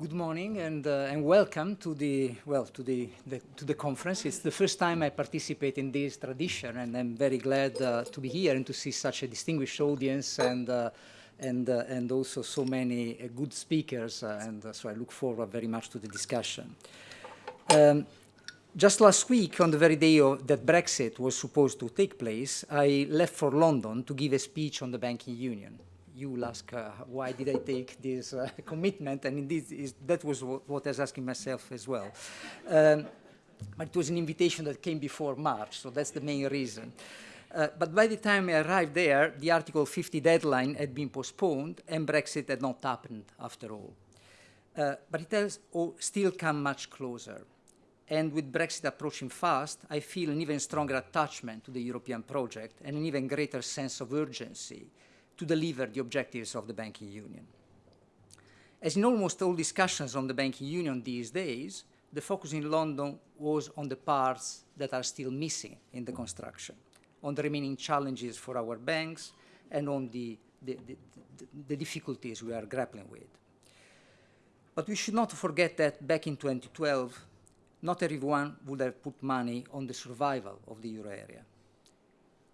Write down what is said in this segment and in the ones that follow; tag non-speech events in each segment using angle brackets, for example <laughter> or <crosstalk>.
Good morning and, uh, and welcome to the, well, to the, the, to the conference. It's the first time I participate in this tradition and I'm very glad uh, to be here and to see such a distinguished audience and, uh, and, uh, and also so many uh, good speakers uh, and so I look forward very much to the discussion. Um, just last week, on the very day of, that Brexit was supposed to take place, I left for London to give a speech on the banking union you will ask uh, why did I take this uh, <laughs> commitment, and indeed is, that was what, what, I was asking myself as well. Um, but it was an invitation that came before March, so that's the main reason. Uh, but by the time I arrived there, the Article 50 deadline had been postponed and Brexit had not happened after all. Uh, but it has still come much closer. And with Brexit approaching fast, I feel an even stronger attachment to the European project and an even greater sense of urgency to deliver the objectives of the banking union. As in almost all discussions on the banking union these days, the focus in London was on the parts that are still missing in the construction, on the remaining challenges for our banks, and on the, the, the, the difficulties we are grappling with. But we should not forget that back in 2012, not everyone would have put money on the survival of the euro area.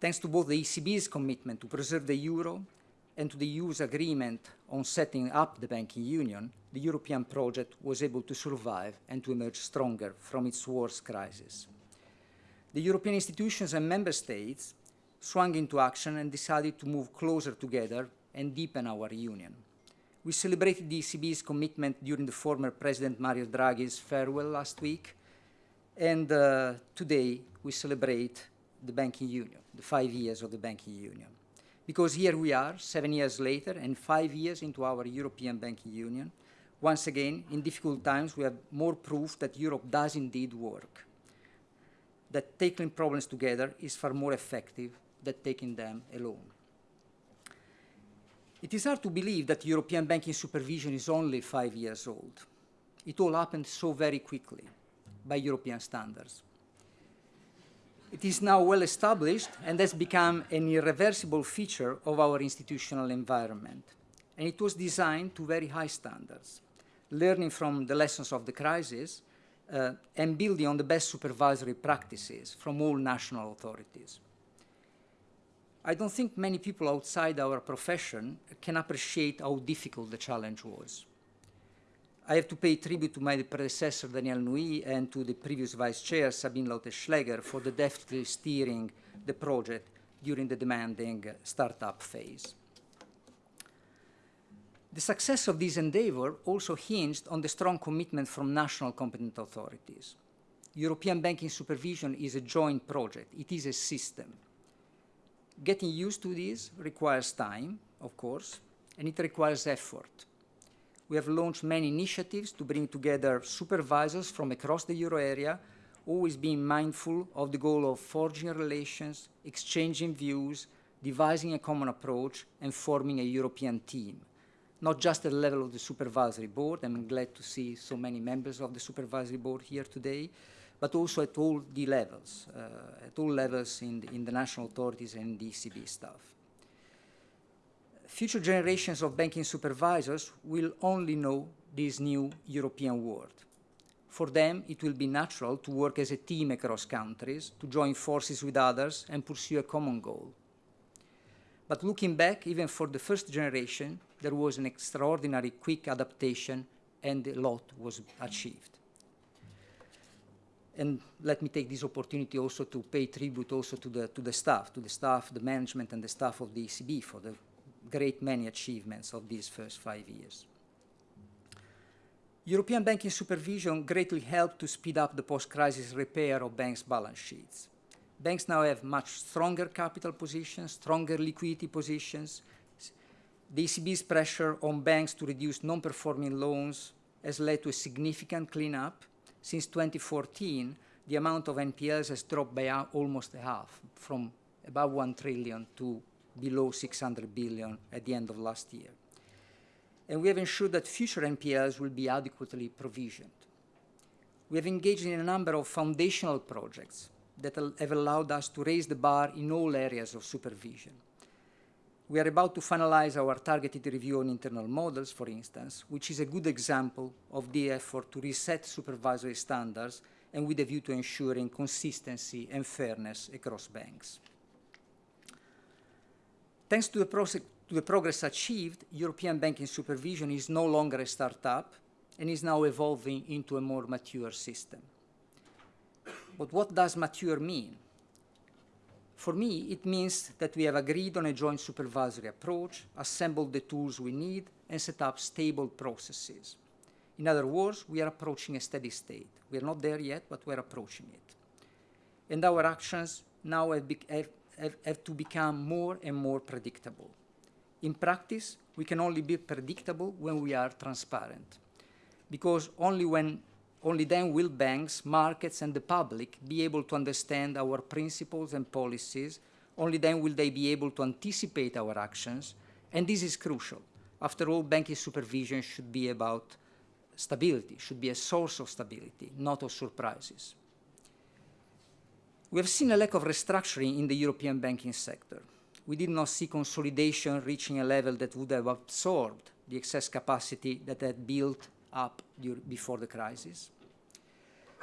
Thanks to both the ECB's commitment to preserve the euro and to the EU's agreement on setting up the banking union, the European project was able to survive and to emerge stronger from its worst crisis. The European institutions and member states swung into action and decided to move closer together and deepen our union. We celebrated the ECB's commitment during the former President Mario Draghi's farewell last week, and uh, today we celebrate the banking union, the five years of the banking union. Because here we are, seven years later, and five years into our European Banking Union. Once again, in difficult times, we have more proof that Europe does indeed work. That tackling problems together is far more effective than taking them alone. It is hard to believe that European banking supervision is only five years old. It all happened so very quickly by European standards. It is now well established and has become an irreversible feature of our institutional environment. And it was designed to very high standards, learning from the lessons of the crisis uh, and building on the best supervisory practices from all national authorities. I don't think many people outside our profession can appreciate how difficult the challenge was. I have to pay tribute to my predecessor, Danièle Nouy, and to the previous vice chair, Sabine Lautenschläger, for the deftly steering the project during the demanding startup phase. The success of this endeavor also hinged on the strong commitment from national competent authorities. European banking supervision is a joint project. It is a system. Getting used to this requires time, of course, and it requires effort we have launched many initiatives to bring together supervisors from across the euro area, always being mindful of the goal of forging relations, exchanging views, devising a common approach, and forming a European team. Not just at the level of the supervisory board, I'm glad to see so many members of the supervisory board here today, but also at all the levels, uh, at all levels in the, in the national authorities and the ECB staff future generations of banking supervisors will only know this new European world. For them, it will be natural to work as a team across countries, to join forces with others and pursue a common goal. But looking back, even for the first generation, there was an extraordinary quick adaptation and a lot was achieved. And let me take this opportunity also to pay tribute also to the, to the staff, to the staff, the management and the staff of the ECB for the great many achievements of these first five years. European banking supervision greatly helped to speed up the post-crisis repair of banks' balance sheets. Banks now have much stronger capital positions, stronger liquidity positions. The ECB's pressure on banks to reduce non-performing loans has led to a significant cleanup. Since 2014, the amount of NPLs has dropped by almost half, from about 1 trillion to below 600 billion at the end of last year. And we have ensured that future NPLs will be adequately provisioned. We have engaged in a number of foundational projects that have allowed us to raise the bar in all areas of supervision. We are about to finalize our targeted review on internal models, for instance, which is a good example of the effort to reset supervisory standards and with a view to ensuring consistency and fairness across banks. Thanks to the, to the progress achieved, European banking supervision is no longer a startup and is now evolving into a more mature system. But what does mature mean? For me, it means that we have agreed on a joint supervisory approach, assembled the tools we need, and set up stable processes. In other words, we are approaching a steady state. We are not there yet, but we're approaching it. And our actions now have, have, have, have to become more and more predictable. In practice, we can only be predictable when we are transparent, because only when only then will banks, markets, and the public be able to understand our principles and policies. Only then will they be able to anticipate our actions. And this is crucial. After all, banking supervision should be about stability, should be a source of stability, not of surprises. We have seen a lack of restructuring in the European banking sector. We did not see consolidation reaching a level that would have absorbed the excess capacity that had built up before the crisis.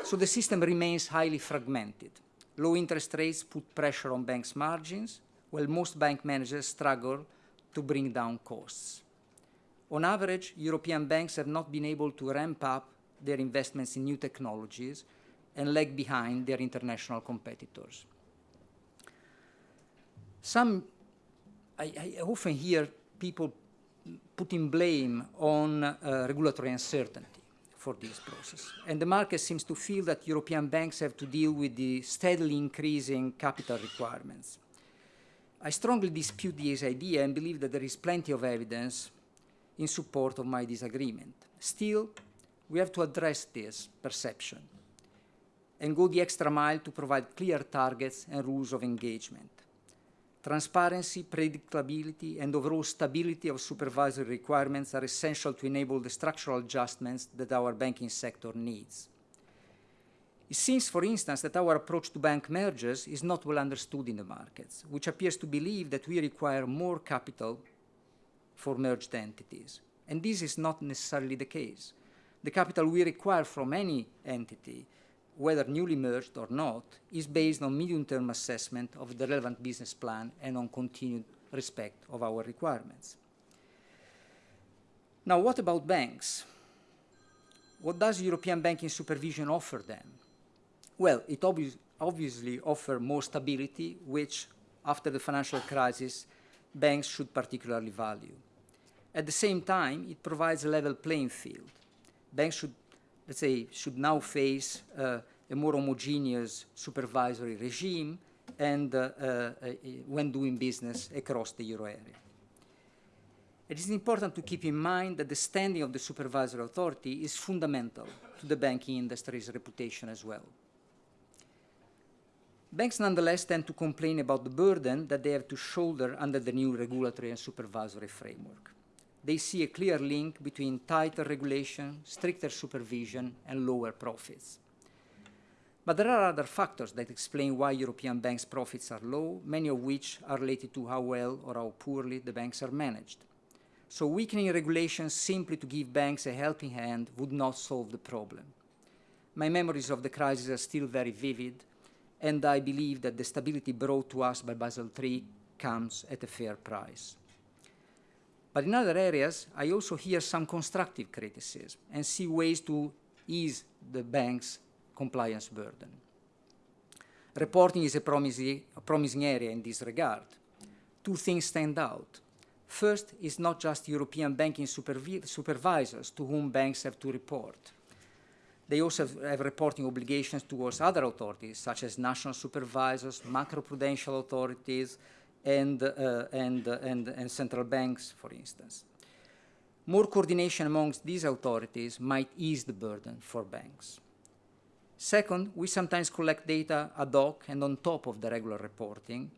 So the system remains highly fragmented. Low interest rates put pressure on banks' margins, while most bank managers struggle to bring down costs. On average, European banks have not been able to ramp up their investments in new technologies and lag behind their international competitors. Some, I, I often hear people putting blame on uh, regulatory uncertainty for this process. And the market seems to feel that European banks have to deal with the steadily increasing capital requirements. I strongly dispute this idea and believe that there is plenty of evidence in support of my disagreement. Still, we have to address this perception and go the extra mile to provide clear targets and rules of engagement. Transparency, predictability, and overall stability of supervisory requirements are essential to enable the structural adjustments that our banking sector needs. It seems, for instance, that our approach to bank mergers is not well understood in the markets, which appears to believe that we require more capital for merged entities. And this is not necessarily the case. The capital we require from any entity whether newly merged or not, is based on medium-term assessment of the relevant business plan and on continued respect of our requirements. Now, what about banks? What does European banking supervision offer them? Well, it obvi obviously offers more stability, which, after the financial crisis, banks should particularly value. At the same time, it provides a level playing field. Banks should let's say, should now face uh, a more homogeneous supervisory regime and uh, uh, when doing business across the euro area. It is important to keep in mind that the standing of the supervisory authority is fundamental to the banking industry's reputation as well. Banks nonetheless tend to complain about the burden that they have to shoulder under the new regulatory and supervisory framework they see a clear link between tighter regulation, stricter supervision, and lower profits. But there are other factors that explain why European banks' profits are low, many of which are related to how well or how poorly the banks are managed. So weakening regulations simply to give banks a helping hand would not solve the problem. My memories of the crisis are still very vivid, and I believe that the stability brought to us by Basel III comes at a fair price. But in other areas, I also hear some constructive criticism and see ways to ease the bank's compliance burden. Reporting is a promising, area in this regard. Two things stand out. First it's not just European banking supervisors to whom banks have to report. They also have reporting obligations towards other authorities, such as national supervisors, macroprudential authorities, and, uh, and, uh, and, and central banks, for instance. More coordination amongst these authorities might ease the burden for banks. Second, we sometimes collect data ad hoc and on top of the regular reporting,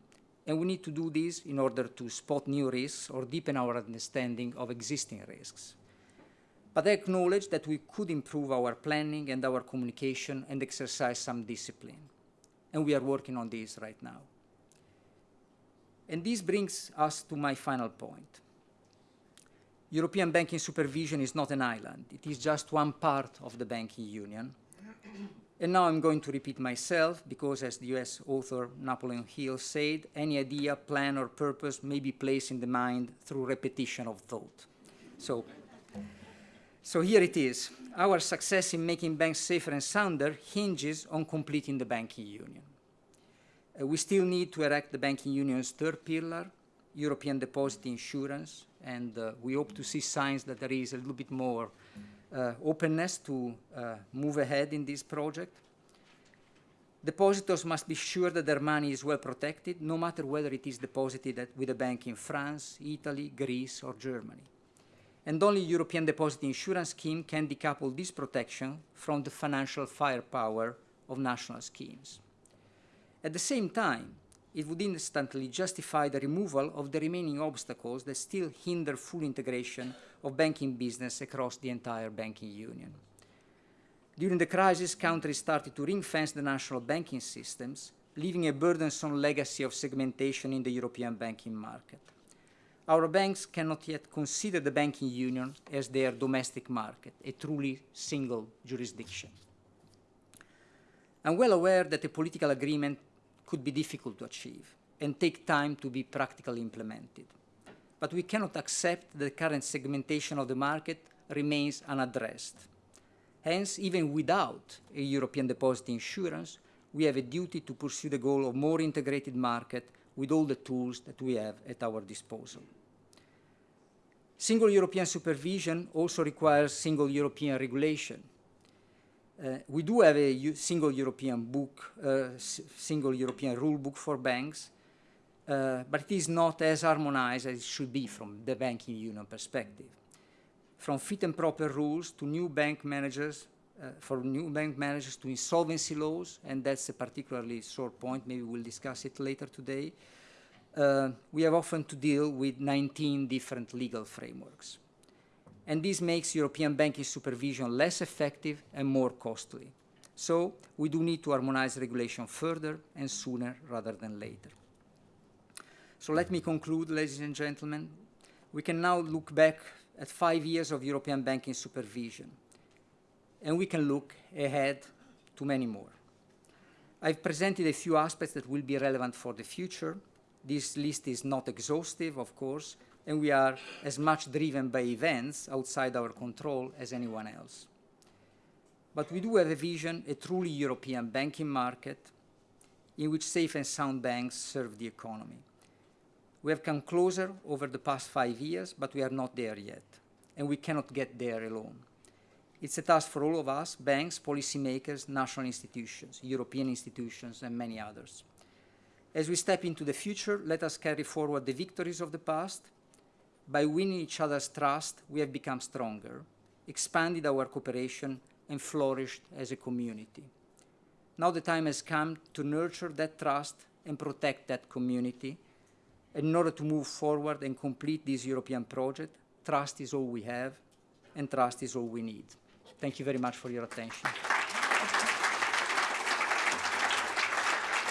and we need to do this in order to spot new risks or deepen our understanding of existing risks. But I acknowledge that we could improve our planning and our communication and exercise some discipline. And we are working on this right now. And this brings us to my final point. European banking supervision is not an island. It is just one part of the banking union. And now I'm going to repeat myself because as the US author Napoleon Hill said, any idea, plan, or purpose may be placed in the mind through repetition of thought. So, so here it is. Our success in making banks safer and sounder hinges on completing the banking union. Uh, we still need to erect the banking union's third pillar, European deposit insurance, and uh, we hope to see signs that there is a little bit more uh, openness to uh, move ahead in this project. Depositors must be sure that their money is well protected, no matter whether it is deposited with a bank in France, Italy, Greece, or Germany. And only European Deposit Insurance Scheme can decouple this protection from the financial firepower of national schemes. At the same time, it would instantly justify the removal of the remaining obstacles that still hinder full integration of banking business across the entire banking union. During the crisis, countries started to ring-fence the national banking systems, leaving a burdensome legacy of segmentation in the European banking market. Our banks cannot yet consider the banking union as their domestic market, a truly single jurisdiction. I'm well aware that a political agreement could be difficult to achieve and take time to be practically implemented. But we cannot accept that the current segmentation of the market remains unaddressed. Hence, even without a European deposit insurance, we have a duty to pursue the goal of more integrated market with all the tools that we have at our disposal. Single European supervision also requires single European regulation uh, we do have a single European book, uh, single European rule book for banks, uh, but it is not as harmonized as it should be from the banking union perspective. From fit and proper rules to new bank managers, uh, for new bank managers to insolvency laws, and that's a particularly sore point, maybe we'll discuss it later today, uh, we have often to deal with 19 different legal frameworks and this makes European banking supervision less effective and more costly. So we do need to harmonize regulation further and sooner rather than later. So let me conclude, ladies and gentlemen. We can now look back at five years of European banking supervision, and we can look ahead to many more. I've presented a few aspects that will be relevant for the future. This list is not exhaustive, of course, and we are as much driven by events outside our control as anyone else. But we do have a vision, a truly European banking market in which safe and sound banks serve the economy. We have come closer over the past five years, but we are not there yet, and we cannot get there alone. It's a task for all of us, banks, policymakers, national institutions, European institutions, and many others. As we step into the future, let us carry forward the victories of the past by winning each other's trust, we have become stronger, expanded our cooperation, and flourished as a community. Now the time has come to nurture that trust and protect that community. In order to move forward and complete this European project, trust is all we have, and trust is all we need. Thank you very much for your attention.